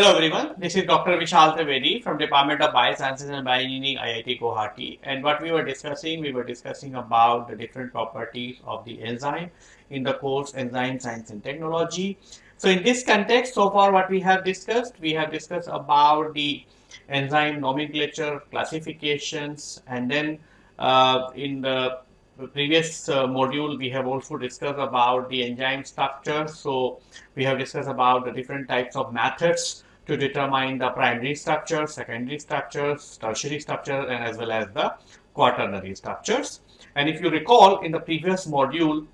Hello everyone, this is Dr. Vishal Trivedi from Department of Biosciences and Bioengineering IIT Guwahati and what we were discussing, we were discussing about the different properties of the enzyme in the course Enzyme Science and Technology. So in this context, so far what we have discussed, we have discussed about the enzyme nomenclature, classifications and then uh, in the previous uh, module we have also discussed about the enzyme structure so we have discussed about the different types of methods to determine the primary structure secondary structures tertiary structure and as well as the quaternary structures. And if you recall in the previous module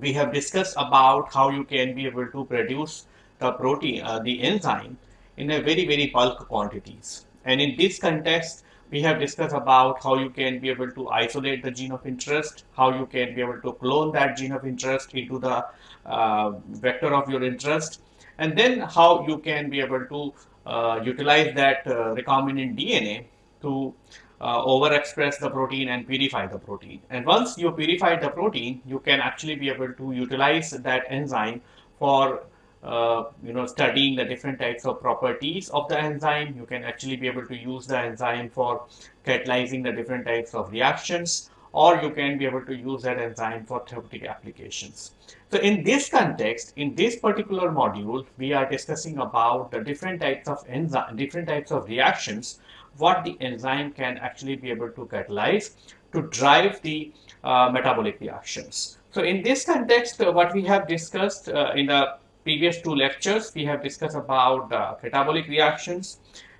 we have discussed about how you can be able to produce the protein uh, the enzyme in a very very bulk quantities. And in this context we have discussed about how you can be able to isolate the gene of interest, how you can be able to clone that gene of interest into the uh, vector of your interest, and then how you can be able to uh, utilize that uh, recombinant DNA to uh, overexpress the protein and purify the protein. And once you purify the protein, you can actually be able to utilize that enzyme for uh, you know studying the different types of properties of the enzyme you can actually be able to use the enzyme for catalyzing the different types of reactions or you can be able to use that enzyme for therapeutic applications so in this context in this particular module we are discussing about the different types of enzyme different types of reactions what the enzyme can actually be able to catalyze to drive the uh, metabolic reactions so in this context uh, what we have discussed uh, in the previous two lectures, we have discussed about uh, catabolic reactions.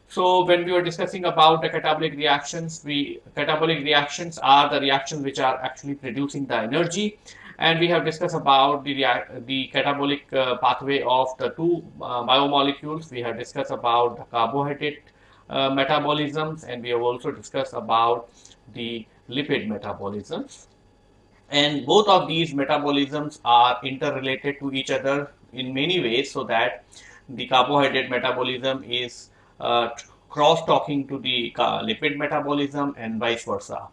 So when we were discussing about the catabolic reactions, we catabolic reactions are the reactions which are actually producing the energy. And we have discussed about the, the catabolic uh, pathway of the two uh, biomolecules. We have discussed about the carbohydrate uh, metabolisms and we have also discussed about the lipid metabolisms. And both of these metabolisms are interrelated to each other in many ways so that the carbohydrate metabolism is uh, cross talking to the lipid metabolism and vice versa.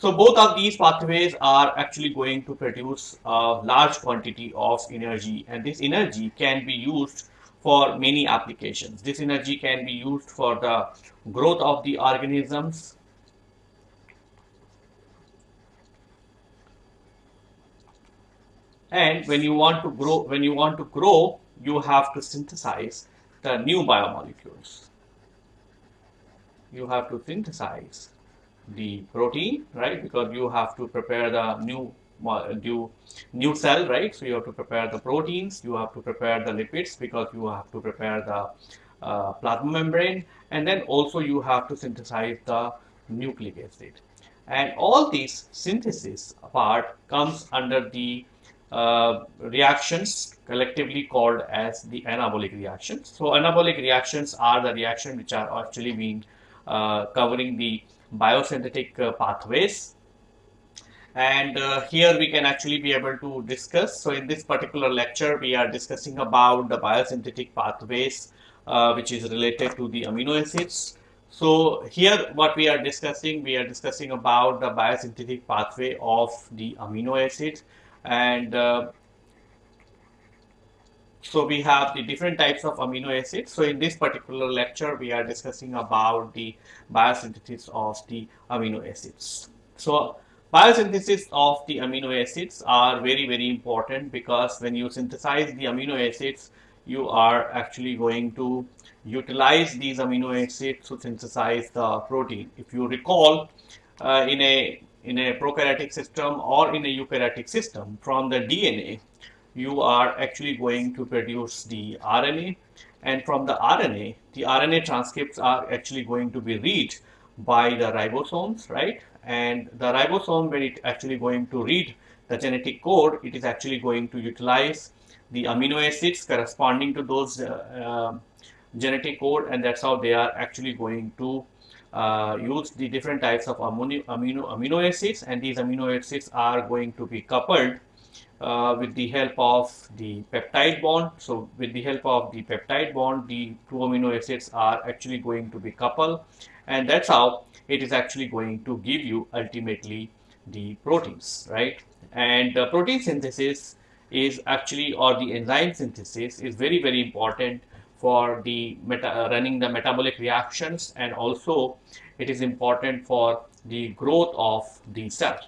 So both of these pathways are actually going to produce a large quantity of energy and this energy can be used for many applications. This energy can be used for the growth of the organisms and when you want to grow when you want to grow you have to synthesize the new biomolecules you have to synthesize the protein right? Because you have to prepare the new new new cell right? So you have to prepare the proteins you have to prepare the lipids because you have to prepare the uh, plasma membrane and then also you have to synthesize the nucleic acid. And all these synthesis part comes under the uh, reactions collectively called as the anabolic reactions. So anabolic reactions are the reactions which are actually being uh, covering the biosynthetic uh, pathways and uh, here we can actually be able to discuss. So in this particular lecture we are discussing about the biosynthetic pathways uh, which is related to the amino acids. So here what we are discussing, we are discussing about the biosynthetic pathway of the amino acids and uh, so we have the different types of amino acids. So in this particular lecture, we are discussing about the biosynthesis of the amino acids. So biosynthesis of the amino acids are very, very important because when you synthesize the amino acids, you are actually going to utilize these amino acids to synthesize the protein. If you recall, uh, in a in a prokaryotic system or in a eukaryotic system from the DNA you are actually going to produce the RNA and from the RNA the RNA transcripts are actually going to be read by the ribosomes right? And the ribosome when it actually going to read the genetic code it is actually going to utilize the amino acids corresponding to those uh, uh, genetic code and that's how they are actually going to uh, use the different types of amino, amino, amino acids. And these amino acids are going to be coupled uh, with the help of the peptide bond. So with the help of the peptide bond, the two amino acids are actually going to be coupled and that's how it is actually going to give you ultimately the proteins, right? And uh, protein synthesis is actually or the enzyme synthesis is very, very important for the meta, running the metabolic reactions and also it is important for the growth of the cell.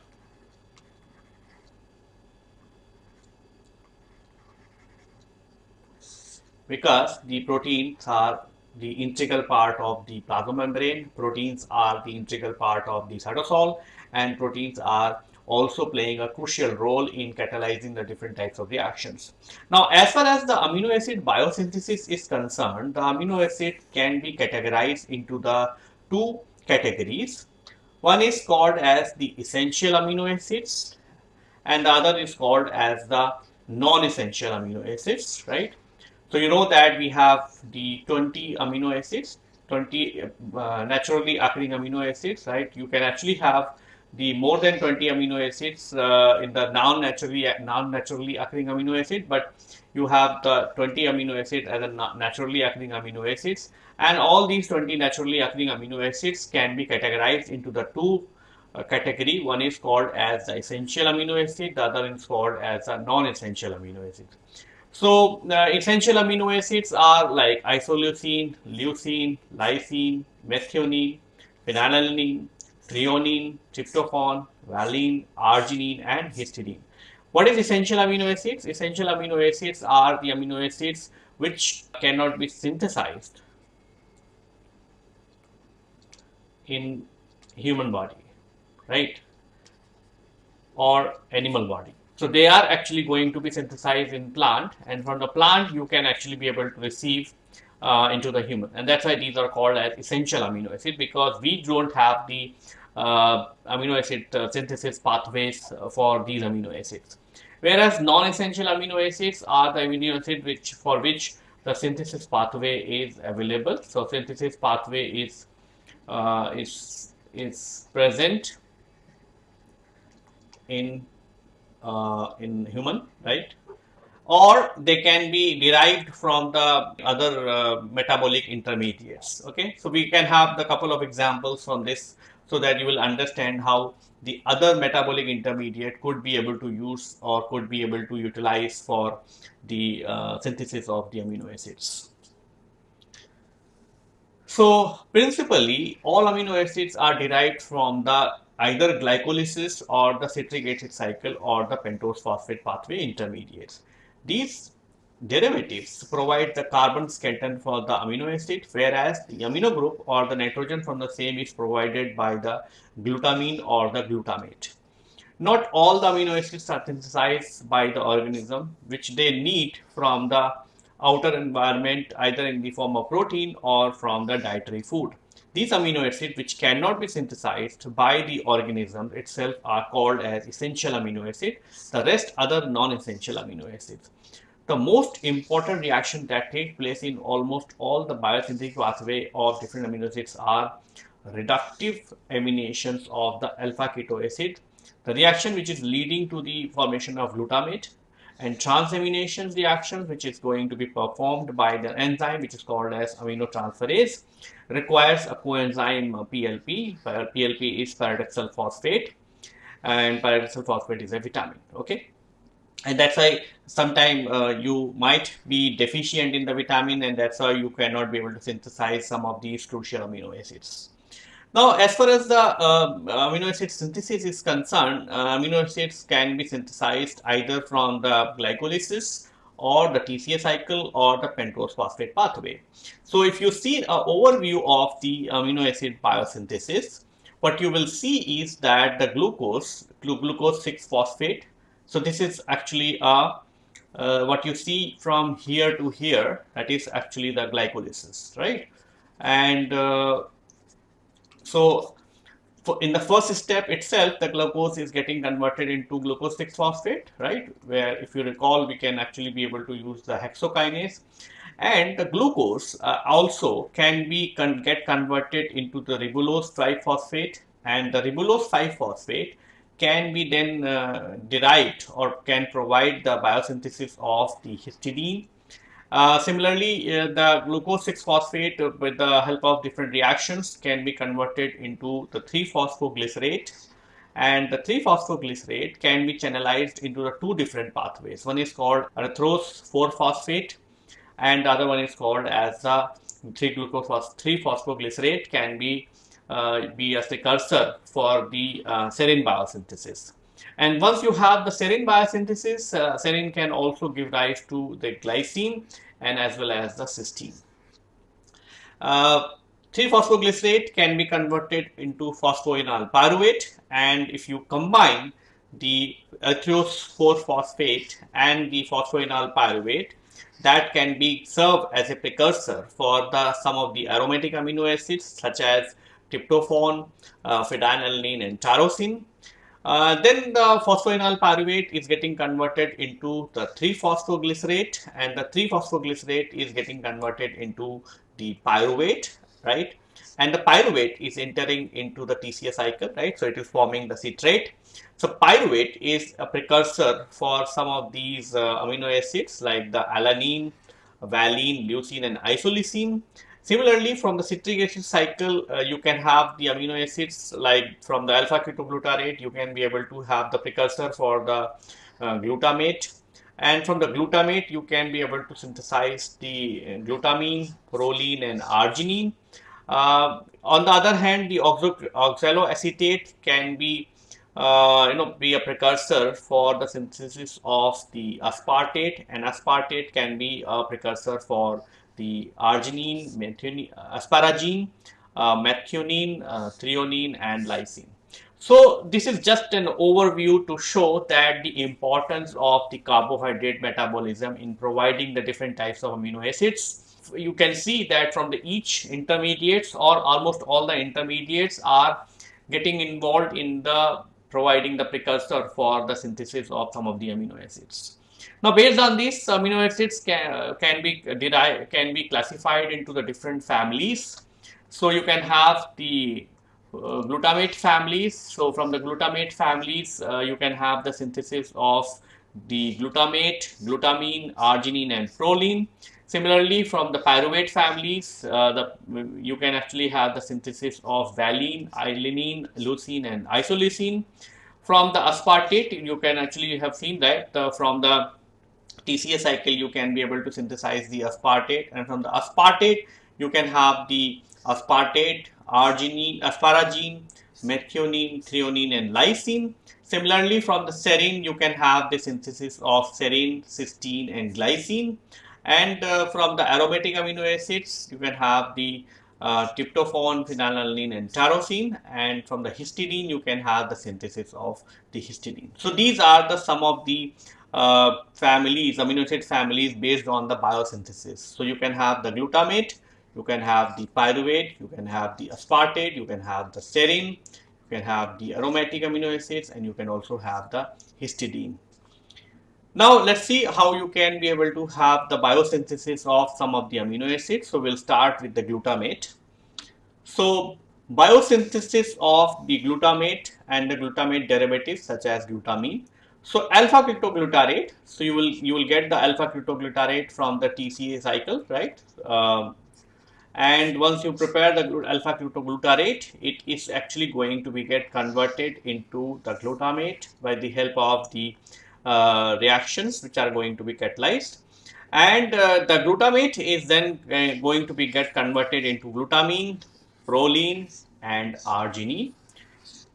Because the proteins are the integral part of the plasma membrane, proteins are the integral part of the cytosol and proteins are also playing a crucial role in catalyzing the different types of reactions. Now, as far as the amino acid biosynthesis is concerned, the amino acid can be categorized into the two categories. One is called as the essential amino acids and the other is called as the non-essential amino acids, right? So, you know that we have the 20 amino acids, 20 uh, naturally occurring amino acids, right? You can actually have the more than 20 amino acids uh, in the non-naturally non-naturally occurring amino acid, but you have the 20 amino acids as a naturally occurring amino acids, and all these 20 naturally occurring amino acids can be categorized into the two uh, category. One is called as the essential amino acid, the other is called as a non-essential amino acid. So, uh, essential amino acids are like isoleucine, leucine, lysine, methionine, phenylalanine, threonine, tryptophan, valine, arginine and histidine. What is essential amino acids? Essential amino acids are the amino acids which cannot be synthesized in human body, right? Or animal body. So they are actually going to be synthesized in plant and from the plant you can actually be able to receive uh, into the human and that's why these are called as essential amino acids because we don't have the uh, amino acid uh, synthesis pathways for these amino acids. Whereas non-essential amino acids are the amino acid which for which the synthesis pathway is available. So synthesis pathway is uh, is is present in uh, in human, right? Or they can be derived from the other uh, metabolic intermediates. Okay, so we can have the couple of examples from this so that you will understand how the other metabolic intermediate could be able to use or could be able to utilize for the uh, synthesis of the amino acids. So principally all amino acids are derived from the either glycolysis or the citric acid cycle or the pentose phosphate pathway intermediates. These derivatives provide the carbon skeleton for the amino acid whereas the amino group or the nitrogen from the same is provided by the glutamine or the glutamate. Not all the amino acids are synthesized by the organism which they need from the outer environment either in the form of protein or from the dietary food. These amino acids which cannot be synthesized by the organism itself are called as essential amino acids, the rest other non-essential amino acids. The most important reaction that takes place in almost all the biosynthetic pathway of different amino acids are reductive aminations of the alpha keto acid, the reaction which is leading to the formation of glutamate and transamination reactions which is going to be performed by the enzyme which is called as aminotransferase requires a coenzyme PLP, PLP is pyridoxal phosphate and pyridoxal phosphate is a vitamin, okay and that's why sometimes uh, you might be deficient in the vitamin and that's why you cannot be able to synthesize some of these crucial amino acids. Now, as far as the uh, amino acid synthesis is concerned, uh, amino acids can be synthesized either from the glycolysis or the TCA cycle or the pentose phosphate pathway. So, if you see an overview of the amino acid biosynthesis, what you will see is that the glucose, glucose 6 phosphate so this is actually a uh, what you see from here to here that is actually the glycolysis right and uh, so in the first step itself the glucose is getting converted into glucose 6 phosphate right? Where if you recall we can actually be able to use the hexokinase. And the glucose uh, also can be con get converted into the ribulose triphosphate. And the ribulose 5 phosphate can be then uh, derived or can provide the biosynthesis of the histidine. Uh, similarly, uh, the glucose 6-phosphate uh, with the help of different reactions can be converted into the 3-phosphoglycerate and the 3-phosphoglycerate can be channelized into the two different pathways. One is called erythrose 4-phosphate and the other one is called as the 3-glucose 3-phosphoglycerate can be uh, be a precursor for the uh, serine biosynthesis. And once you have the serine biosynthesis, uh, serine can also give rise to the glycine and as well as the cysteine. Uh, 3-phosphoglycerate can be converted into phosphoenol pyruvate and if you combine the erythrose 4-phosphate and the phosphoenol pyruvate that can be served as a precursor for the some of the aromatic amino acids such as tryptophan, uh, phenylalanine and tyrosine. Uh, then the phosphoenol pyruvate is getting converted into the 3-phosphoglycerate and the 3-phosphoglycerate is getting converted into the pyruvate, right? And the pyruvate is entering into the TCA cycle, right? So it is forming the citrate. So pyruvate is a precursor for some of these uh, amino acids like the alanine, valine, leucine and isoleucine. Similarly, from the citric acid cycle, uh, you can have the amino acids like from the alpha ketoglutarate, you can be able to have the precursor for the uh, glutamate. And from the glutamate, you can be able to synthesize the uh, glutamine, proline, and arginine. Uh, on the other hand, the oxo oxaloacetate can be uh, you know be a precursor for the synthesis of the aspartate and aspartate can be a precursor for the arginine, methionine, asparagine, uh, methionine, uh, threonine and lysine. So this is just an overview to show that the importance of the carbohydrate metabolism in providing the different types of amino acids. You can see that from the each intermediates or almost all the intermediates are getting involved in the providing the precursor for the synthesis of some of the amino acids. Now, based on this, amino acids can, can be derived, can be classified into the different families. So, you can have the uh, glutamate families. So, from the glutamate families, uh, you can have the synthesis of the glutamate, glutamine, arginine and proline. Similarly, from the pyruvate families, uh, the, you can actually have the synthesis of valine, alanine, leucine and isoleucine. From the aspartate, you can actually have seen that uh, from the TCA cycle, you can be able to synthesize the aspartate and from the aspartate, you can have the aspartate, arginine, asparagine, methionine, threonine and lysine. Similarly, from the serine, you can have the synthesis of serine, cysteine and glycine. And uh, from the aromatic amino acids, you can have the uh, tryptophan, phenylalanine and tyrosine and from the histidine you can have the synthesis of the histidine. So these are the some of the uh, families, amino acid families based on the biosynthesis. So you can have the glutamate, you can have the pyruvate, you can have the aspartate, you can have the serine, you can have the aromatic amino acids and you can also have the histidine. Now let's see how you can be able to have the biosynthesis of some of the amino acids. So we'll start with the glutamate. So biosynthesis of the glutamate and the glutamate derivatives such as glutamine so alpha ketoglutarate, so you will you will get the alpha ketoglutarate from the TCA cycle, right? Um, and once you prepare the alpha ketoglutarate, it is actually going to be get converted into the glutamate by the help of the uh, reactions which are going to be catalyzed. And uh, the glutamate is then uh, going to be get converted into glutamine, proline, and arginine.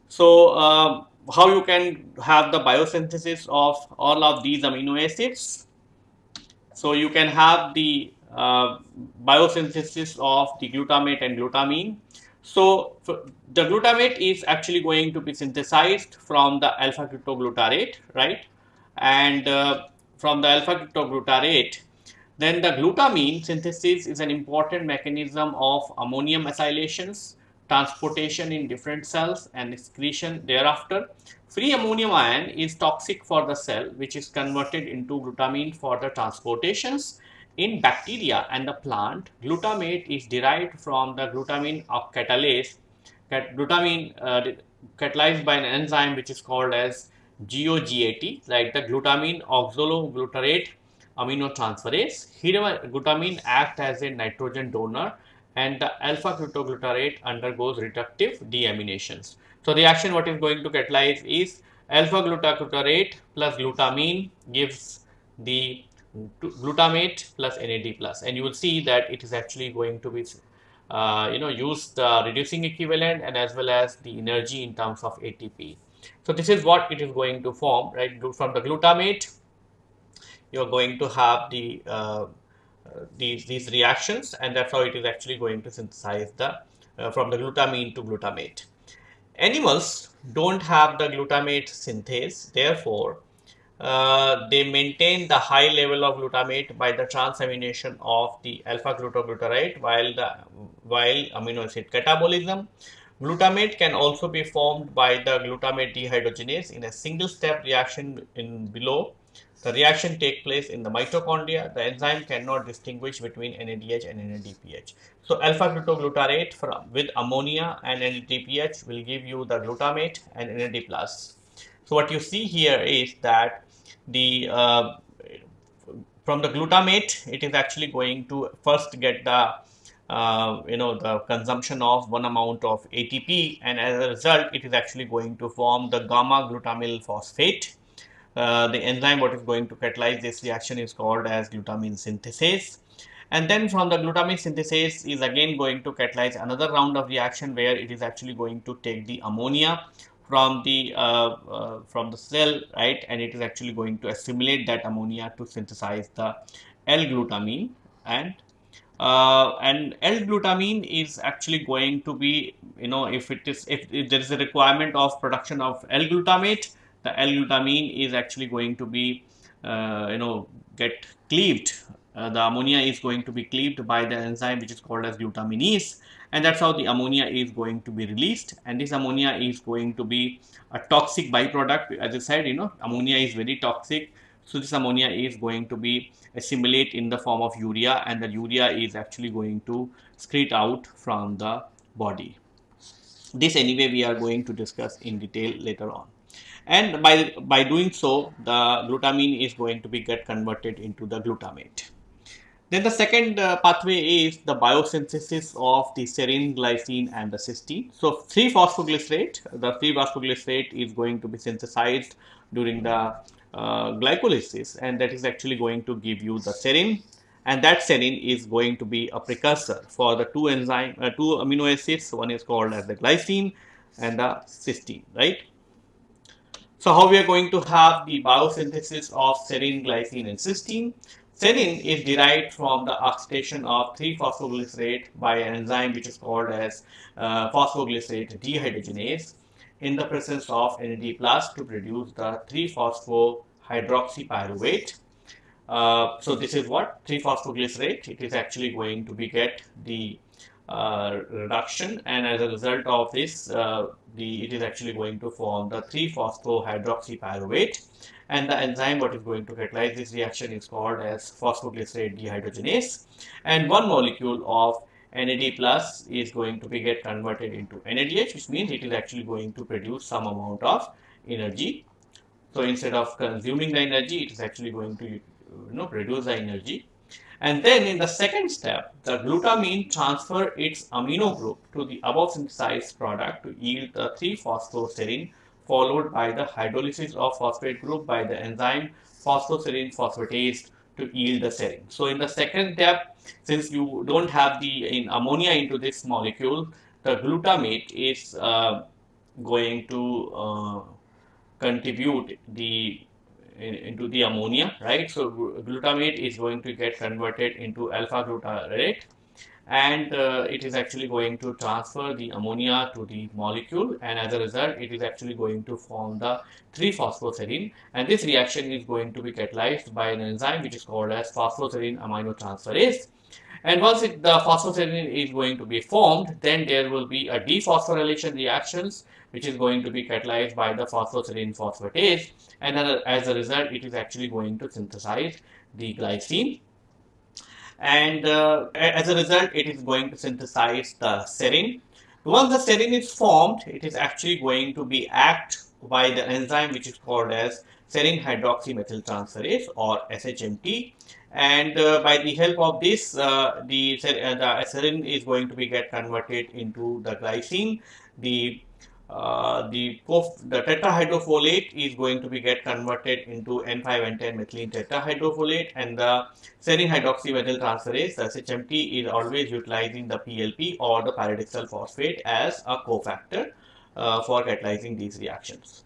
So um, how you can have the biosynthesis of all of these amino acids. So you can have the uh, biosynthesis of the glutamate and glutamine. So the glutamate is actually going to be synthesized from the alpha ketoglutarate, right? And uh, from the alpha ketoglutarate, then the glutamine synthesis is an important mechanism of ammonium acylations transportation in different cells and excretion thereafter. Free ammonium ion is toxic for the cell which is converted into glutamine for the transportations. In bacteria and the plant, glutamate is derived from the glutamine of catalase, glutamine uh, catalyzed by an enzyme which is called as GOGAT, like the glutamine oxaloglutarate aminotransferase. Here, glutamine acts as a nitrogen donor and the alpha ketoglutarate undergoes reductive deaminations. So the reaction what is going to catalyze is alpha ketoglutarate plus glutamine gives the glutamate plus NAD plus and you will see that it is actually going to be uh, you know use the reducing equivalent and as well as the energy in terms of ATP. So this is what it is going to form right from the glutamate you are going to have the uh, these these reactions and that's how it is actually going to synthesize the uh, from the glutamine to glutamate. Animals don't have the glutamate synthase therefore uh, they maintain the high level of glutamate by the transamination of the alpha glutoglutarate while the while amino acid catabolism. Glutamate can also be formed by the glutamate dehydrogenase in a single step reaction in below. The reaction take place in the mitochondria. The enzyme cannot distinguish between NADH and NADPH. So alpha glutoglutarate from, with ammonia and NADPH will give you the glutamate and NAD plus. So what you see here is that the uh, from the glutamate it is actually going to first get the uh, you know the consumption of one amount of ATP and as a result it is actually going to form the gamma glutamyl phosphate. Uh, the enzyme what is going to catalyze this reaction is called as glutamine synthetase. And then from the glutamine synthetase is again going to catalyze another round of reaction where it is actually going to take the ammonia from the uh, uh, from the cell right? And it is actually going to assimilate that ammonia to synthesize the L-glutamine. And uh, and L-glutamine is actually going to be you know if it is if, if there is a requirement of production of L-glutamate the L-glutamine is actually going to be uh, you know get cleaved. Uh, the ammonia is going to be cleaved by the enzyme which is called as glutaminase and that's how the ammonia is going to be released. And this ammonia is going to be a toxic byproduct. As I said you know ammonia is very toxic. So this ammonia is going to be assimilate in the form of urea and the urea is actually going to excrete out from the body. This anyway we are going to discuss in detail later on and by by doing so the glutamine is going to be get converted into the glutamate then the second uh, pathway is the biosynthesis of the serine, glycine and the cysteine. So 3-phosphoglycerate, the 3-phosphoglycerate is going to be synthesized during the uh, glycolysis and that is actually going to give you the serine and that serine is going to be a precursor for the two enzyme, uh, two amino acids. One is called as the glycine and the cysteine, right? So how we are going to have the biosynthesis of serine, glycine and cysteine? Serine is derived from the oxidation of 3-phosphoglycerate by an enzyme which is called as uh, phosphoglycerate dehydrogenase in the presence of NAD plus to produce the 3-phosphohydroxypyruvate. Uh, so this is what 3-phosphoglycerate. It is actually going to be get the uh, reduction and as a result of this uh, the it is actually going to form the 3-phosphohydroxypyruvate and the enzyme what is going to catalyze this reaction is called as phosphoglycerate dehydrogenase. And one molecule of NAD plus is going to be get converted into NADH which means it is actually going to produce some amount of energy. So instead of consuming the energy it is actually going to you know produce the energy and then in the second step the glutamine transfer its amino group to the above synthesized product to yield the 3-phosphoserine followed by the hydrolysis of phosphate group by the enzyme phosphoserine phosphatase to yield the serine. So in the second step, since you don't have the in ammonia into this molecule, the glutamate is uh, going to uh, contribute the in, into the ammonia, right? So glutamate is going to get converted into alpha glutarate and uh, it is actually going to transfer the ammonia to the molecule and as a result it is actually going to form the 3-phosphoserine and this reaction is going to be catalyzed by an enzyme which is called as phosphoserine aminotransferase and once it, the phosphoserine is going to be formed then there will be a dephosphorylation reactions which is going to be catalyzed by the phosphoserine phosphatase and as a result it is actually going to synthesize the glycine and uh, as a result it is going to synthesize the serine. Once the serine is formed, it is actually going to be act by the enzyme which is called as serine hydroxymethyltransferase or SHMT and uh, by the help of this uh, the, uh, the serine is going to be get converted into the glycine. The uh, the, the tetrahydrofolate is going to be get converted into N5N10 methylene tetrahydrofolate and the serine hydroxymethyl transferase the SHMT is always utilizing the PLP or the pyridoxal phosphate as a cofactor uh, for catalyzing these reactions.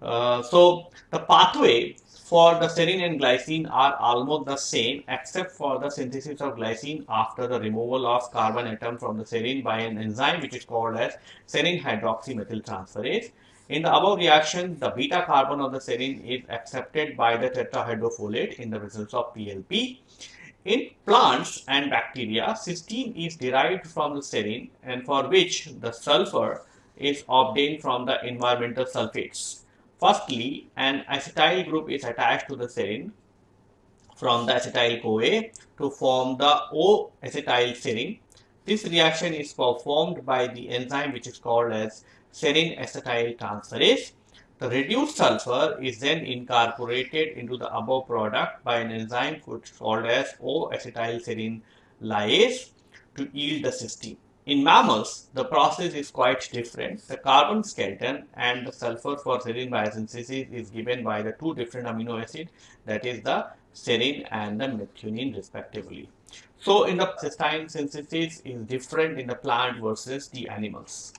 Uh, so the pathway for the serine and glycine are almost the same except for the synthesis of glycine after the removal of carbon atom from the serine by an enzyme which is called as serine hydroxymethyl transferase. In the above reaction, the beta carbon of the serine is accepted by the tetrahydrofolate in the presence of PLP. In plants and bacteria, cysteine is derived from the serine and for which the sulfur is obtained from the environmental sulfates. Firstly, an acetyl group is attached to the serine from the acetyl CoA to form the O-acetyl serine. This reaction is performed by the enzyme which is called as serine acetyl transferase. The reduced sulfur is then incorporated into the above product by an enzyme which is called as O-acetyl serine lyase to yield the cysteine. In mammals, the process is quite different. The carbon skeleton and the sulfur for serine biosynthesis is given by the two different amino acids that is the serine and the methionine respectively. So, in the cysteine synthesis is different in the plant versus the animals.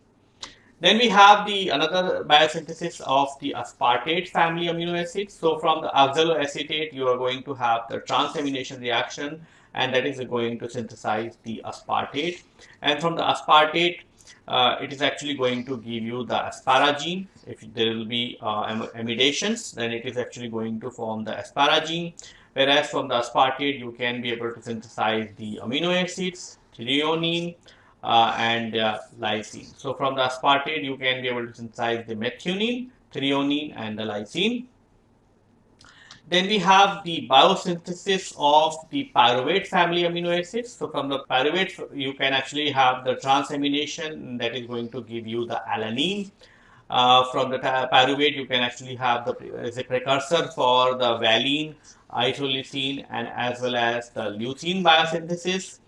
Then we have the another biosynthesis of the aspartate family amino acids. So, from the oxaloacetate you are going to have the transamination reaction and that is going to synthesize the aspartate. And from the aspartate uh, it is actually going to give you the asparagine. If there will be uh, amidations then it is actually going to form the asparagine. Whereas from the aspartate you can be able to synthesize the amino acids threonine uh, and uh, lysine. So from the aspartate you can be able to synthesize the methionine threonine and the lysine then we have the biosynthesis of the pyruvate family amino acids. So from the pyruvate, you can actually have the transamination that is going to give you the alanine. Uh, from the pyruvate, you can actually have the as a precursor for the valine, isoleucine, and as well as the leucine biosynthesis.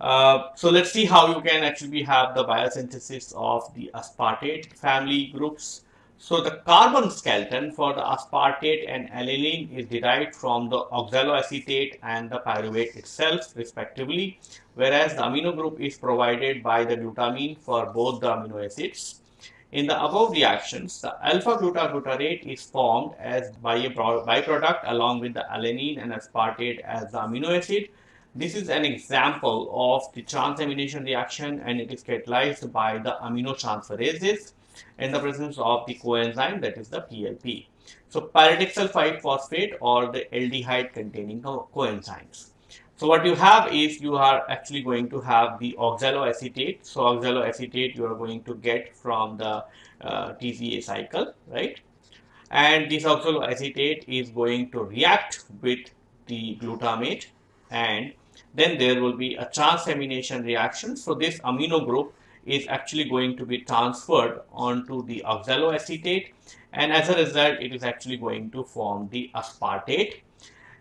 Uh, so let's see how you can actually have the biosynthesis of the aspartate family groups. So the carbon skeleton for the aspartate and alanine is derived from the oxaloacetate and the pyruvate itself respectively, whereas the amino group is provided by the glutamine for both the amino acids. In the above reactions, the alpha glutaglutarate is formed as by a byproduct along with the alanine and aspartate as the amino acid. This is an example of the transamination reaction and it is catalyzed by the aminotransferases in the presence of the coenzyme that is the PLP. So pyridoxal 5-phosphate or the aldehyde containing co coenzymes. So what you have is you are actually going to have the oxaloacetate. So oxaloacetate you are going to get from the uh, TCA cycle, right? And this oxaloacetate is going to react with the glutamate and then there will be a transamination reaction. So this amino group is actually going to be transferred onto the oxaloacetate and as a result it is actually going to form the aspartate.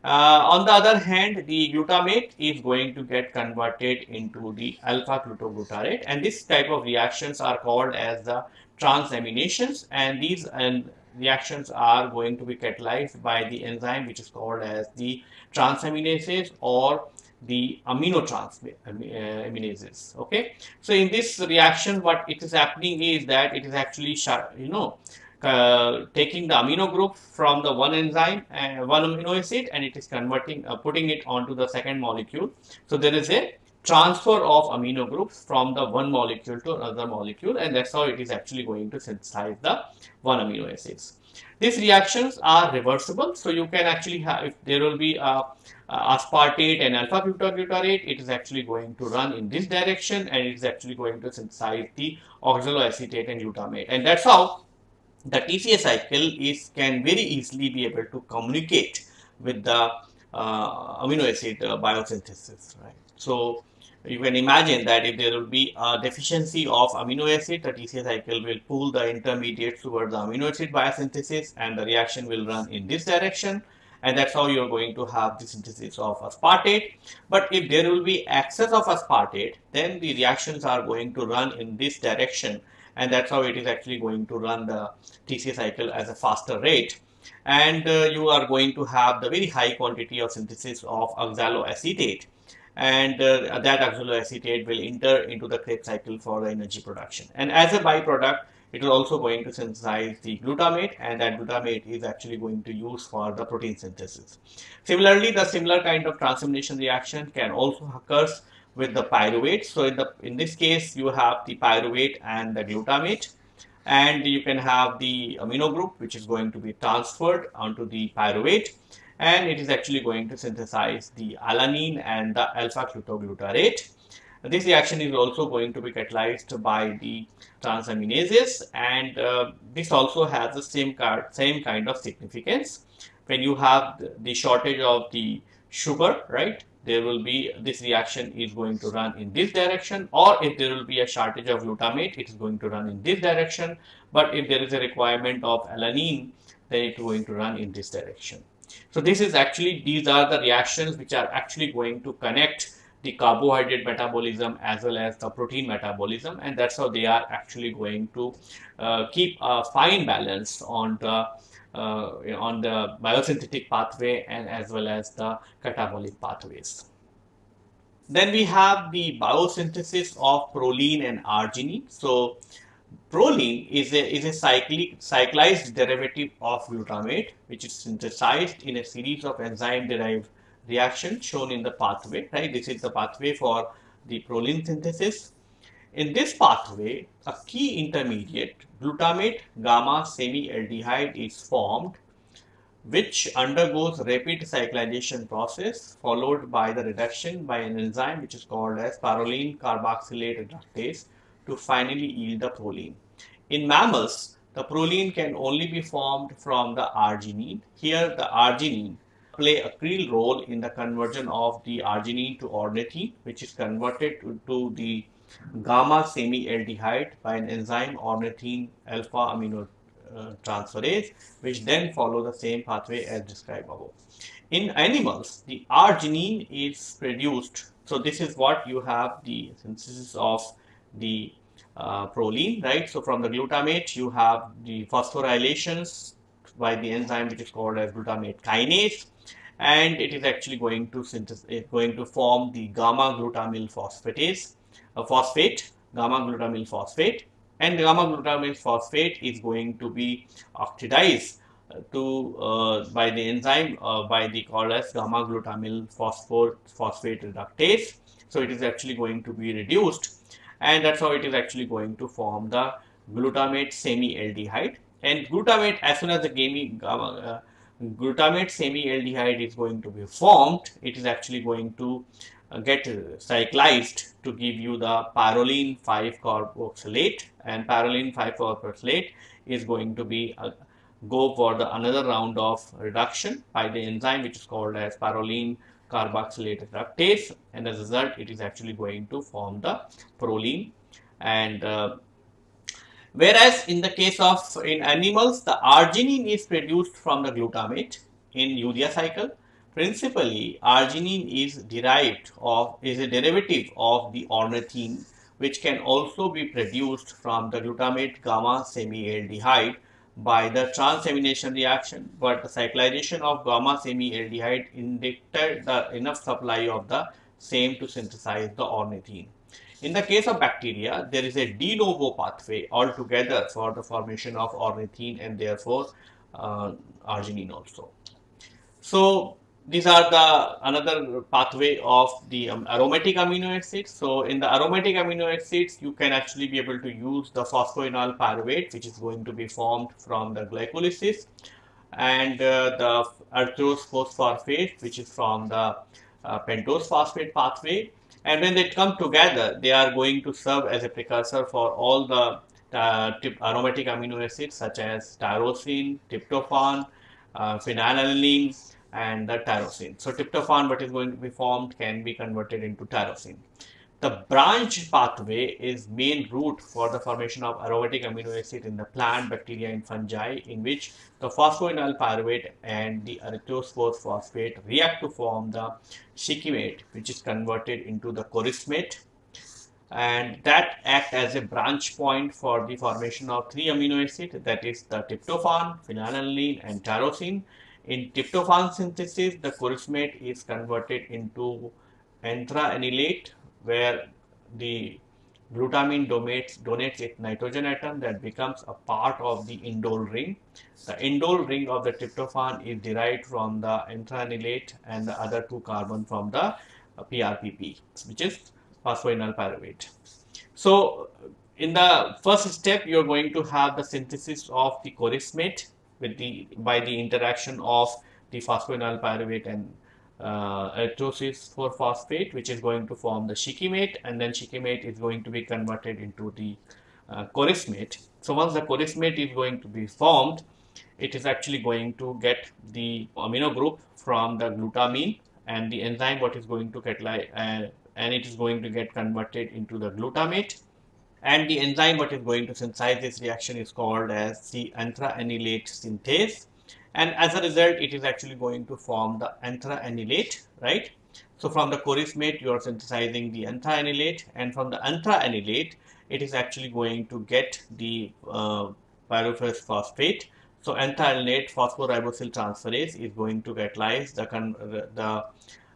Uh, on the other hand, the glutamate is going to get converted into the alpha glutaglutarate and this type of reactions are called as the transaminations and these and reactions are going to be catalyzed by the enzyme which is called as the transaminases or the amino transminases okay? So in this reaction what it is happening is that it is actually you know uh, taking the amino group from the one enzyme and uh, one amino acid and it is converting uh, putting it onto the second molecule. So there is a transfer of amino groups from the one molecule to another molecule and that's how it is actually going to synthesize the one amino acids. These reactions are reversible so you can actually have if there will be a uh, aspartate and alpha glutaglutarate, it is actually going to run in this direction and it is actually going to synthesize the oxaloacetate and glutamate. And that's how the TCA cycle is can very easily be able to communicate with the uh, amino acid uh, biosynthesis, right? So you can imagine that if there will be a deficiency of amino acid, the TCA cycle will pull the intermediates towards the amino acid biosynthesis and the reaction will run in this direction and that's how you're going to have the synthesis of aspartate. But if there will be excess of aspartate, then the reactions are going to run in this direction and that's how it is actually going to run the TCA cycle as a faster rate. And uh, you are going to have the very high quantity of synthesis of oxaloacetate and uh, that oxaloacetate will enter into the Krebs cycle for the energy production. And as a byproduct, it is also going to synthesize the glutamate and that glutamate is actually going to use for the protein synthesis. Similarly, the similar kind of transformation reaction can also occur with the pyruvate. So in the in this case, you have the pyruvate and the glutamate and you can have the amino group which is going to be transferred onto the pyruvate and it is actually going to synthesize the alanine and the alpha ketoglutarate this reaction is also going to be catalyzed by the transaminases and uh, this also has the same, card, same kind of significance. When you have the shortage of the sugar, right, there will be this reaction is going to run in this direction or if there will be a shortage of glutamate, it is going to run in this direction. But if there is a requirement of alanine, then it is going to run in this direction. So this is actually, these are the reactions which are actually going to connect the carbohydrate metabolism as well as the protein metabolism and that's how they are actually going to uh, keep a fine balance on the uh, on the biosynthetic pathway and as well as the catabolic pathways. Then we have the biosynthesis of proline and arginine. So proline is a, is a cyclic, cyclized derivative of glutamate which is synthesized in a series of enzyme derived reaction shown in the pathway, right? This is the pathway for the proline synthesis. In this pathway, a key intermediate, glutamate gamma semi-aldehyde is formed, which undergoes rapid cyclization process followed by the reduction by an enzyme which is called as proline carboxylate reductase to finally yield the proline. In mammals, the proline can only be formed from the arginine. Here, the arginine play a key role in the conversion of the arginine to ornithine, which is converted to, to the gamma semi-aldehyde by an enzyme ornithine alpha amino uh, transferase, which then follow the same pathway as described above. In animals, the arginine is produced. So this is what you have the synthesis of the uh, proline, right? So from the glutamate, you have the phosphorylations by the enzyme which is called as glutamate kinase. And it is actually going to synthesize going to form the gamma glutamyl phosphatase a phosphate gamma glutamyl phosphate. And gamma glutamyl phosphate is going to be oxidized uh, to uh, by the enzyme uh, by the called as gamma glutamyl phosphate reductase. So it is actually going to be reduced. And that's how it is actually going to form the glutamate semi aldehyde and glutamate as soon as the uh, glutamate semi-aldehyde is going to be formed, it is actually going to uh, get cyclized to give you the pyrroline 5-carboxylate and pyrroline 5-carboxylate is going to be uh, go for the another round of reduction by the enzyme which is called as pyrroline carboxylate reductase. And as a result it is actually going to form the proline. And uh, Whereas in the case of in animals, the arginine is produced from the glutamate in urea cycle. Principally, arginine is derived of is a derivative of the ornithine, which can also be produced from the glutamate gamma semi-aldehyde by the transamination reaction, but the cyclization of gamma semi-aldehyde indicated the enough supply of the same to synthesize the ornithine. In the case of bacteria, there is a de novo pathway altogether for the formation of ornithine and therefore uh, arginine also. So these are the another pathway of the um, aromatic amino acids. So in the aromatic amino acids, you can actually be able to use the phosphoenol pyruvate, which is going to be formed from the glycolysis, and uh, the erythrose phosphorate, which is from the uh, pentose phosphate pathway and when they come together they are going to serve as a precursor for all the uh, aromatic amino acids such as tyrosine, tryptophan, uh, phenylalanine and the tyrosine. So tryptophan what is going to be formed can be converted into tyrosine. The branch pathway is main route for the formation of aromatic amino acid in the plant, bacteria and fungi in which the phosphoenol pyruvate and the erythrose phosphate react to form the shikimate which is converted into the chorismate and that act as a branch point for the formation of three amino acids that is the tryptophan, phenylalanine and tyrosine. In tryptophan synthesis, the chorismate is converted into anthranilate where the glutamine donates, donates its nitrogen atom that becomes a part of the indole ring. The indole ring of the tryptophan is derived from the anthranilate and the other two carbon from the PRPP which is phosphoenol pyruvate. So in the first step, you're going to have the synthesis of the chorismate with the by the interaction of the phosphoenol pyruvate and uh, erythrose 4 phosphate, which is going to form the shikimate, and then shikimate is going to be converted into the uh, chorismate. So once the chorismate is going to be formed, it is actually going to get the amino group from the glutamine and the enzyme what is going to catalyze uh, and it is going to get converted into the glutamate and the enzyme what is going to synthesize this reaction is called as the anthranilate synthase and as a result it is actually going to form the anthranilate right? So from the chorismate you are synthesizing the anthranilate and from the anthranilate it is actually going to get the uh, phosphate. So anthranilate phosphoribosyl transferase is going to catalyze the, the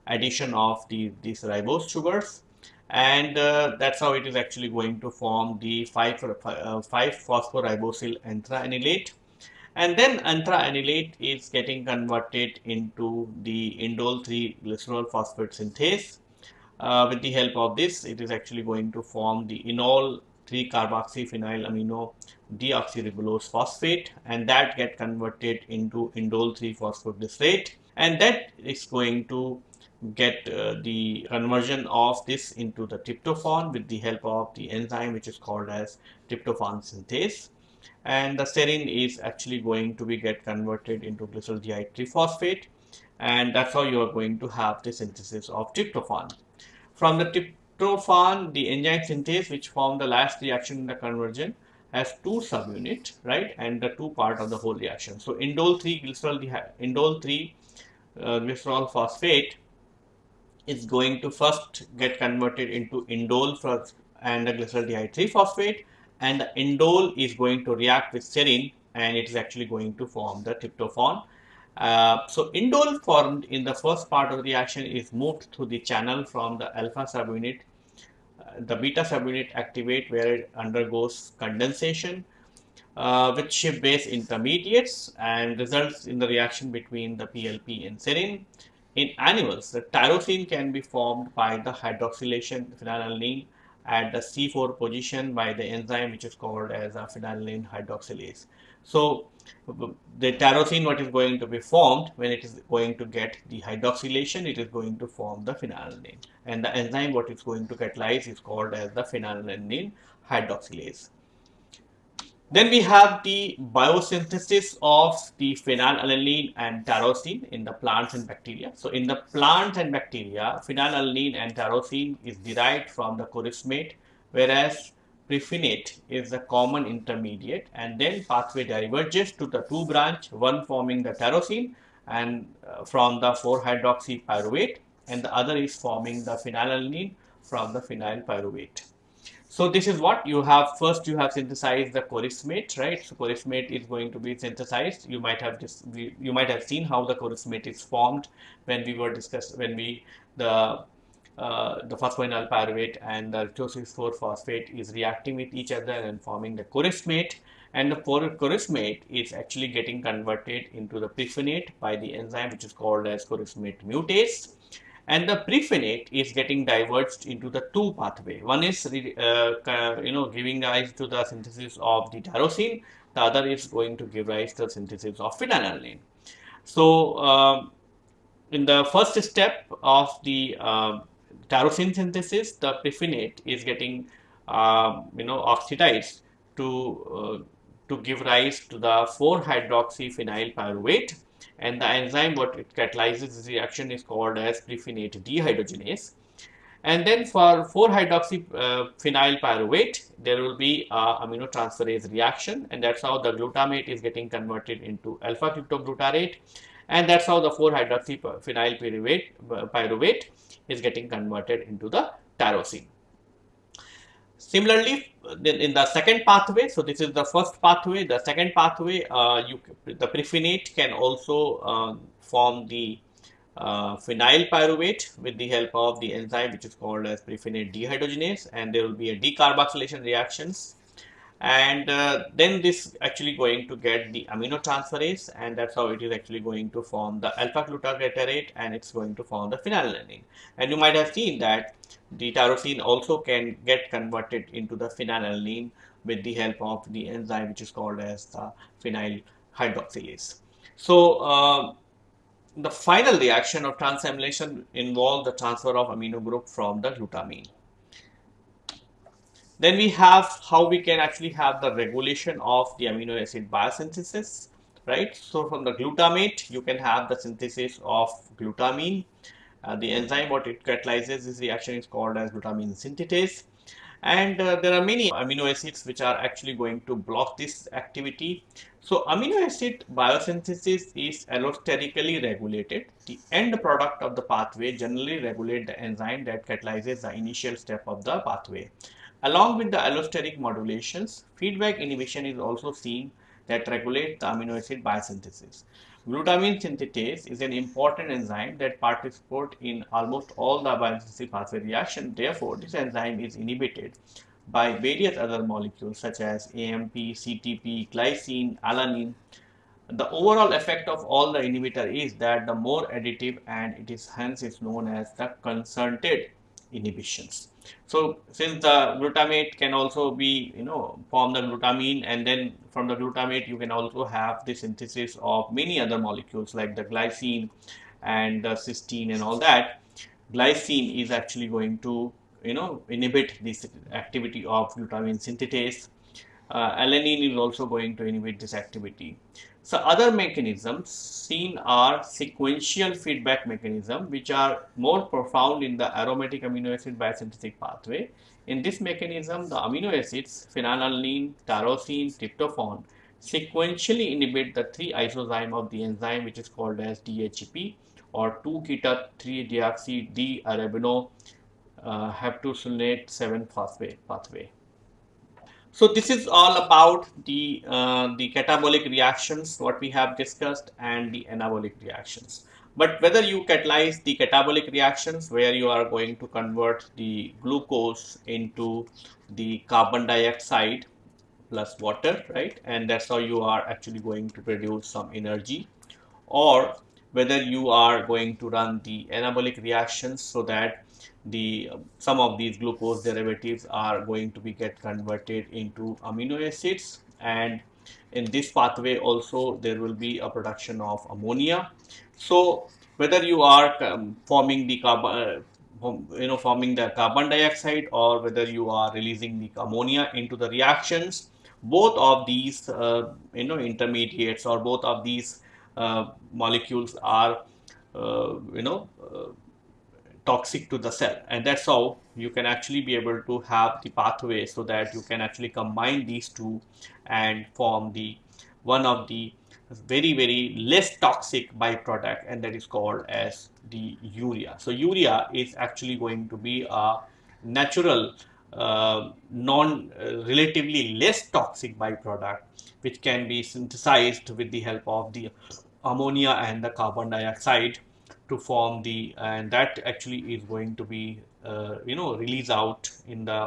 addition of the, these ribose sugars. And uh, that's how it is actually going to form the 5, uh, 5 phosphoribosyl anthranilate and then anthranilate is getting converted into the indole 3 glycerol phosphate synthase. Uh, with the help of this it is actually going to form the enol 3 carboxyphenyl amino deoxyribulose phosphate and that get converted into indole 3 phosphoglycerate and that is going to get uh, the conversion of this into the tryptophan with the help of the enzyme which is called as tryptophan synthase and the serine is actually going to be get converted into glycerol triphosphate and that's how you are going to have the synthesis of tryptophan. From the tryptophan, the enzyme synthase which form the last reaction in the conversion has two subunit, right, and the two part of the whole reaction. So indole 3 glycerol indole 3 uh, glycerol phosphate is going to first get converted into indole and the glycerol 3 phosphate and the indole is going to react with serine and it is actually going to form the tryptophan. Uh, so indole formed in the first part of the reaction is moved through the channel from the alpha subunit. Uh, the beta subunit activate where it undergoes condensation uh, with Schiff base intermediates and results in the reaction between the PLP and serine. In animals, the tyrosine can be formed by the hydroxylation phenylalanine at the C4 position by the enzyme which is called as a phenylalanine hydroxylase. So the tyrosine what is going to be formed when it is going to get the hydroxylation it is going to form the phenylalanine and the enzyme what is going to catalyze is called as the phenylalanine hydroxylase. Then we have the biosynthesis of the phenylalanine and tyrosine in the plants and bacteria. So in the plants and bacteria, phenylalanine and tyrosine is derived from the chorismate, whereas prephenate is the common intermediate and then pathway diverges to the two branch, one forming the tyrosine and uh, from the 4-hydroxy pyruvate and the other is forming the phenylalanine from the phenyl pyruvate. So this is what you have first you have synthesized the chorismate, right? So chorismate is going to be synthesized. You might have just you might have seen how the chorismate is formed when we were discussed when we the uh, the phosphoenol pyruvate and the erythrose 4 phosphate is reacting with each other and forming the chorismate and the chorismate is actually getting converted into the prephenate by the enzyme which is called as chorismate mutase and the prephenate is getting diverged into the two pathway. One is uh, you know giving rise to the synthesis of the tyrosine, the other is going to give rise to the synthesis of phenylalanine. So uh, in the first step of the uh, tyrosine synthesis, the prephenate is getting um, you know oxidized to uh, to give rise to the 4 phenyl pyruvate and the enzyme what it catalyzes this reaction is called as prephenate dehydrogenase. And then for 4-hydroxy uh, pyruvate there will be a amino transferase reaction. And that's how the glutamate is getting converted into alpha ketoglutarate and that's how the 4-hydroxy phenyl pyruvate, uh, pyruvate is getting converted into the tyrosine Similarly, in the second pathway, so this is the first pathway, the second pathway, uh, you, the prephenate can also uh, form the uh, phenyl pyruvate with the help of the enzyme which is called as prephenate dehydrogenase and there will be a decarboxylation reactions and uh, then this actually going to get the amino transferase and that's how it is actually going to form the alpha ketoglutarate and it's going to form the phenylalanine and you might have seen that the tyrosine also can get converted into the phenylalanine with the help of the enzyme which is called as the phenyl hydroxylase so uh, the final reaction of transamination involves the transfer of amino group from the glutamine. Then we have how we can actually have the regulation of the amino acid biosynthesis, right? So from the glutamate, you can have the synthesis of glutamine. Uh, the enzyme what it catalyzes this reaction is called as glutamine synthetase and uh, there are many amino acids which are actually going to block this activity. So amino acid biosynthesis is allosterically regulated. The end product of the pathway generally regulate the enzyme that catalyzes the initial step of the pathway. Along with the allosteric modulations, feedback inhibition is also seen that regulates the amino acid biosynthesis. Glutamine synthetase is an important enzyme that participates in almost all the biosynthetic pathway reaction. Therefore, this enzyme is inhibited by various other molecules such as AMP, CTP, glycine, alanine. The overall effect of all the inhibitor is that the more additive and it is hence is known as the concerted inhibitions. So since the glutamate can also be, you know, form the glutamine and then from the glutamate you can also have the synthesis of many other molecules like the glycine and the cysteine and all that. Glycine is actually going to, you know, inhibit this activity of glutamine synthetase. Uh, alanine is also going to inhibit this activity. So other mechanisms seen are sequential feedback mechanism which are more profound in the aromatic amino acid biosynthetic pathway. In this mechanism, the amino acids phenylalanine, tyrosine, tryptophan sequentially inhibit the three isozyme of the enzyme which is called as DHEP or 2-keto-3-deoxy D-arabino uh, heptulosonate 7 phosphate pathway. So this is all about the, uh, the catabolic reactions, what we have discussed and the anabolic reactions. But whether you catalyze the catabolic reactions where you are going to convert the glucose into the carbon dioxide plus water, right? And that's how you are actually going to produce some energy or whether you are going to run the anabolic reactions so that the some of these glucose derivatives are going to be get converted into amino acids. And in this pathway also there will be a production of ammonia. So whether you are um, forming the carbon uh, you know forming the carbon dioxide or whether you are releasing the ammonia into the reactions both of these uh, you know intermediates or both of these uh, molecules are uh, you know uh, toxic to the cell. And that's how you can actually be able to have the pathway so that you can actually combine these two and form the one of the very very less toxic byproduct and that is called as the urea. So urea is actually going to be a natural uh, non uh, relatively less toxic byproduct which can be synthesized with the help of the ammonia and the carbon dioxide to form the and that actually is going to be uh, you know release out in the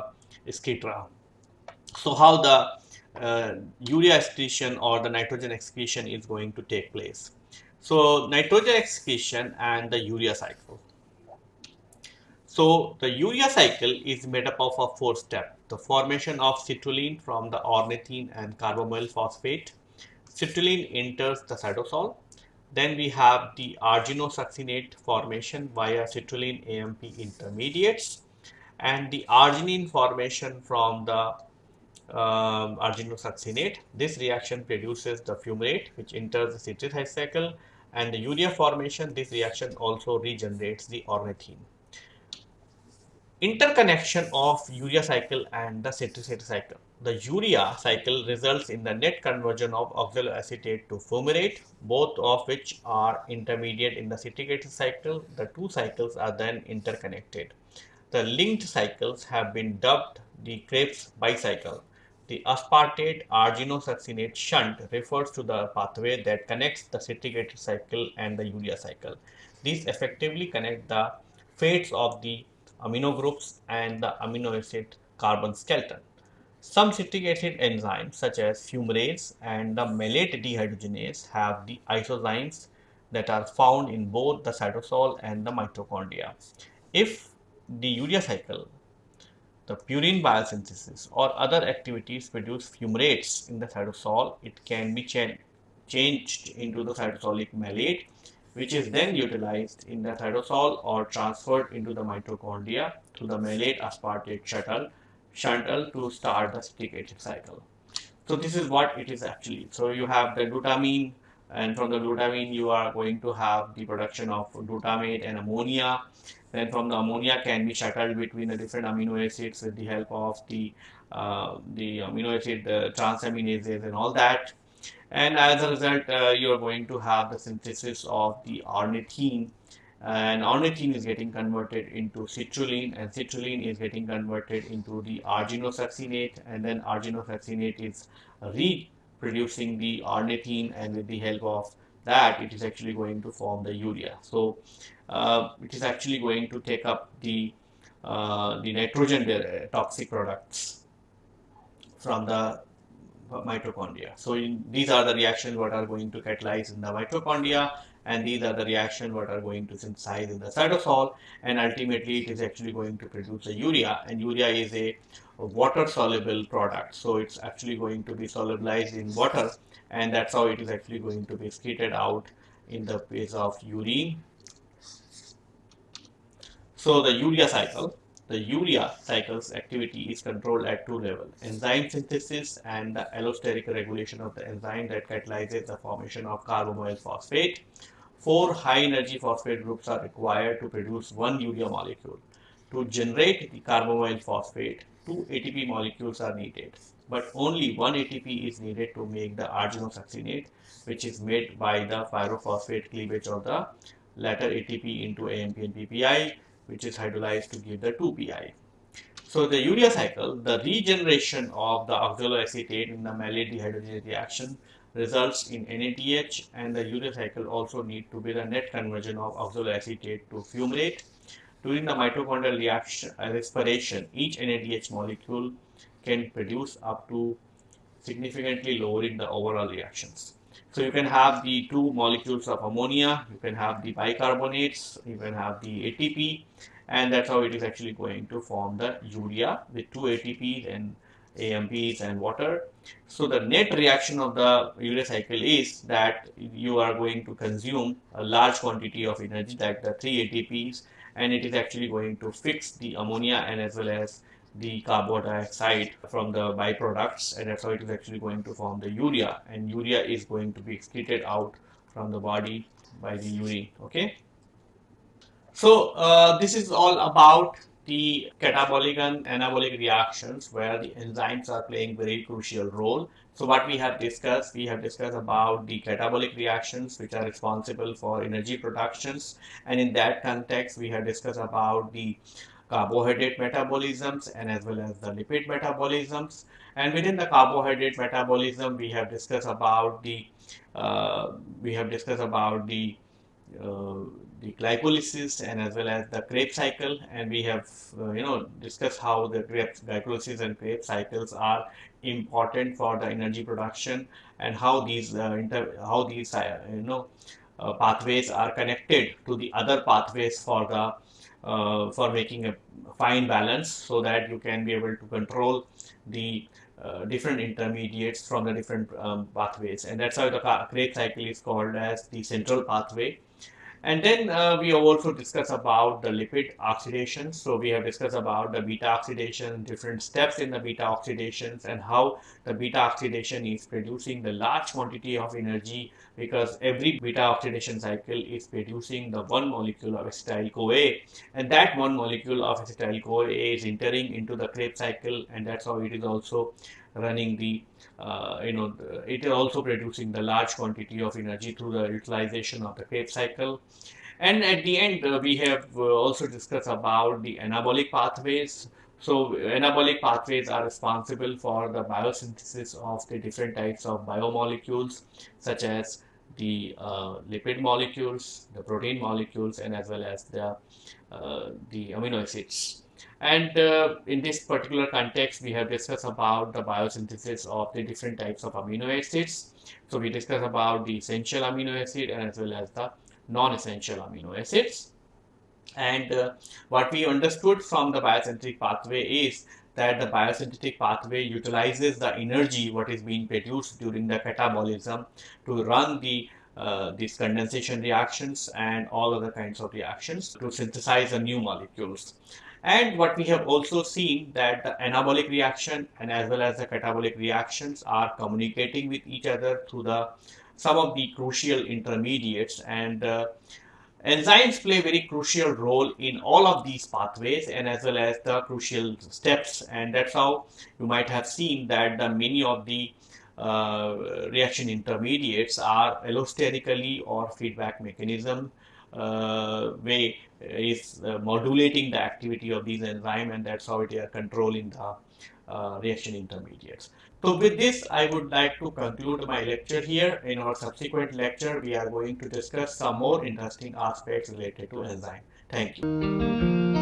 scatera so how the uh, urea excretion or the nitrogen excretion is going to take place. So nitrogen excretion and the urea cycle. So the urea cycle is made up of a four step. The formation of citrulline from the ornithine and carbamoyl phosphate. Citrulline enters the cytosol then we have the arginosuccinate formation via citrulline AMP intermediates and the arginine formation from the um, arginosuccinate. This reaction produces the fumarate which enters the citric acid cycle and the urea formation this reaction also regenerates the ornithine. Interconnection of urea cycle and the citric acid cycle the urea cycle results in the net conversion of oxaloacetate to fumarate, both of which are intermediate in the citric acid cycle. The two cycles are then interconnected. The linked cycles have been dubbed the Krebs bicycle. The aspartate arginosuccinate shunt refers to the pathway that connects the citric acid cycle and the urea cycle. These effectively connect the fates of the amino groups and the amino acid carbon skeleton. Some citric acid enzymes such as fumarase and the malate dehydrogenase have the isozymes that are found in both the cytosol and the mitochondria. If the urea cycle the purine biosynthesis or other activities produce fumarates in the cytosol, it can be ch changed into the cytosolic malate, which is then utilized in the cytosol or transferred into the mitochondria through the malate aspartate shuttle, shuttle to start the citric acid cycle. So this is what it is actually. So you have the glutamine and from the glutamine you are going to have the production of glutamate and ammonia then from the ammonia can be shuttled between the different amino acids with the help of the uh, the amino acid uh, transaminases and all that and as a result uh, you are going to have the synthesis of the ornithine and ornithine is getting converted into citrulline and citrulline is getting converted into the arginosuccinate and then arginosuccinate is re producing the ornithine and with the help of that it is actually going to form the urea. So uh, it is actually going to take up the uh, the nitrogen toxic products from the mitochondria. So in, these are the reactions what are going to catalyze in the mitochondria and these are the reactions what are going to synthesize in the cytosol and ultimately it is actually going to produce a urea and urea is a water soluble product. So it's actually going to be solubilized in water and that's how it is actually going to be excreted out in the phase of urine. So the urea cycle the urea cycle's activity is controlled at two levels enzyme synthesis and the allosteric regulation of the enzyme that catalyzes the formation of carbamoyl phosphate four high energy phosphate groups are required to produce one urea molecule to generate the carbamoyl phosphate two ATP molecules are needed, but only one ATP is needed to make the arginosuccinate, which is made by the pyrophosphate cleavage of the latter ATP into AMP and PPI, which is hydrolyzed to give the 2PI. So the urea cycle, the regeneration of the oxaloacetate in the malate dehydrogenase reaction results in NADH and the urea cycle also need to be the net conversion of oxaloacetate to fumarate during the mitochondrial reaction, uh, respiration, each NADH molecule can produce up to significantly lowering the overall reactions. So you can have the two molecules of ammonia, you can have the bicarbonates, you can have the ATP, and that's how it is actually going to form the urea with two ATPs and AMPs and water. So the net reaction of the urea cycle is that you are going to consume a large quantity of energy like the three ATPs and it is actually going to fix the ammonia and as well as the carbon dioxide from the byproducts and that's how it is actually going to form the urea. And urea is going to be excreted out from the body by the urine okay? So uh, this is all about the catabolic and anabolic reactions where the enzymes are playing very crucial role. So what we have discussed, we have discussed about the catabolic reactions which are responsible for energy productions and in that context we have discussed about the carbohydrate metabolisms and as well as the lipid metabolisms and within the carbohydrate metabolism we have discussed about the uh, we have discussed about the uh, the glycolysis and as well as the Krebs cycle. And we have uh, you know discussed how the Krebs, glycolysis and Krebs cycles are important for the energy production and how these uh, inter, how these uh, you know uh, pathways are connected to the other pathways for the uh, for making a fine balance so that you can be able to control the uh, different intermediates from the different um, pathways. And that's how the Krebs cycle is called as the central pathway and then uh, we have also discussed about the lipid oxidation. So we have discussed about the beta oxidation, different steps in the beta oxidations and how the beta oxidation is producing the large quantity of energy because every beta oxidation cycle is producing the one molecule of acetyl-CoA and that one molecule of acetyl-CoA is entering into the Krebs cycle and that's how it is also running the uh, you know it is also producing the large quantity of energy through the utilization of the Krebs cycle and at the end uh, we have uh, also discussed about the anabolic pathways So anabolic pathways are responsible for the biosynthesis of the different types of biomolecules such as the uh, lipid molecules, the protein molecules, and as well as the, uh, the amino acids. And uh, in this particular context, we have discussed about the biosynthesis of the different types of amino acids. So we discussed about the essential amino acid and as well as the non-essential amino acids. And uh, what we understood from the biosynthetic pathway is that the biosynthetic pathway utilizes the energy what is being produced during the catabolism to run the uh, these condensation reactions and all other kinds of reactions to synthesize the new molecules. And what we have also seen that the anabolic reaction and as well as the catabolic reactions are communicating with each other through the some of the crucial intermediates. And uh, enzymes play very crucial role in all of these pathways and as well as the crucial steps. And that's how you might have seen that the many of the uh, reaction intermediates are allosterically or feedback mechanism uh, way is uh, modulating the activity of these enzymes and that's how they are controlling the uh, reaction intermediates. So with this, I would like to conclude my lecture here. In our subsequent lecture, we are going to discuss some more interesting aspects related to enzyme. Thank you.